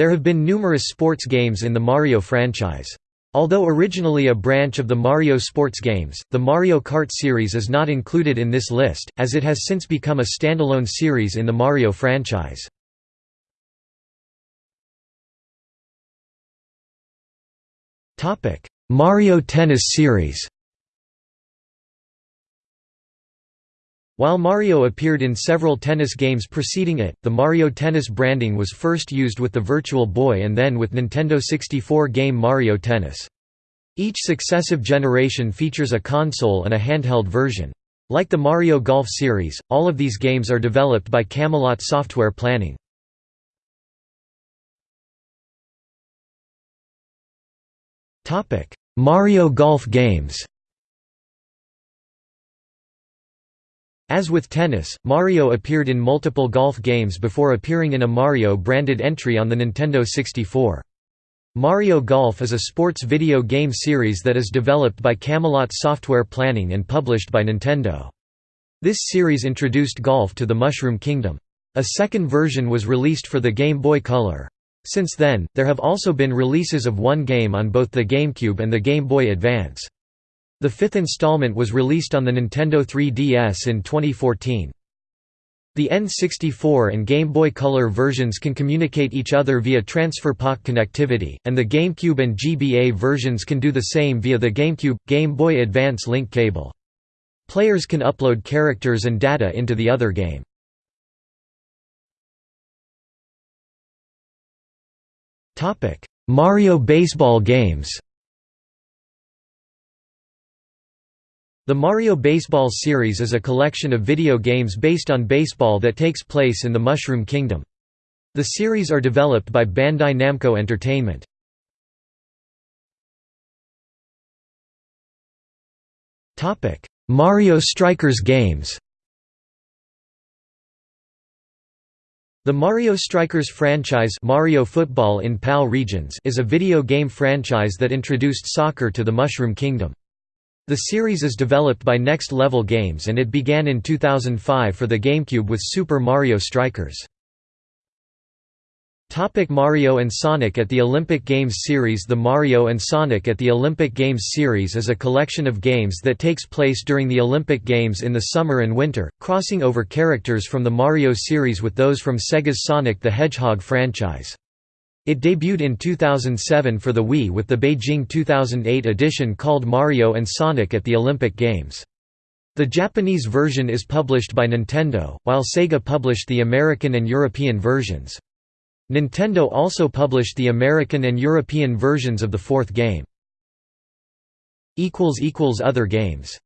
There have been numerous sports games in the Mario franchise. Although originally a branch of the Mario sports games, the Mario Kart series is not included in this list, as it has since become a standalone series in the Mario franchise. Mario Tennis series While Mario appeared in several tennis games preceding it, the Mario Tennis branding was first used with the Virtual Boy and then with Nintendo 64 game Mario Tennis. Each successive generation features a console and a handheld version. Like the Mario Golf series, all of these games are developed by Camelot Software Planning. Mario Golf games As with tennis, Mario appeared in multiple golf games before appearing in a Mario-branded entry on the Nintendo 64. Mario Golf is a sports video game series that is developed by Camelot Software Planning and published by Nintendo. This series introduced golf to the Mushroom Kingdom. A second version was released for the Game Boy Color. Since then, there have also been releases of one game on both the GameCube and the Game Boy Advance. The fifth installment was released on the Nintendo 3DS in 2014. The N64 and Game Boy Color versions can communicate each other via transfer Pak connectivity, and the GameCube and GBA versions can do the same via the GameCube – Game Boy Advance link cable. Players can upload characters and data into the other game. Mario baseball games The Mario Baseball series is a collection of video games based on baseball that takes place in the Mushroom Kingdom. The series are developed by Bandai Namco Entertainment. Mario Strikers games The Mario Strikers franchise Mario Football in PAL regions is a video game franchise that introduced soccer to the Mushroom Kingdom. The series is developed by Next Level Games and it began in 2005 for the GameCube with Super Mario Strikers. Topic Mario and Sonic at the Olympic Games series The Mario and Sonic at the Olympic Games series is a collection of games that takes place during the Olympic Games in the summer and winter, crossing over characters from the Mario series with those from Sega's Sonic the Hedgehog franchise. It debuted in 2007 for the Wii with the Beijing 2008 edition called Mario and Sonic at the Olympic Games. The Japanese version is published by Nintendo, while Sega published the American and European versions. Nintendo also published the American and European versions of the fourth game. Other games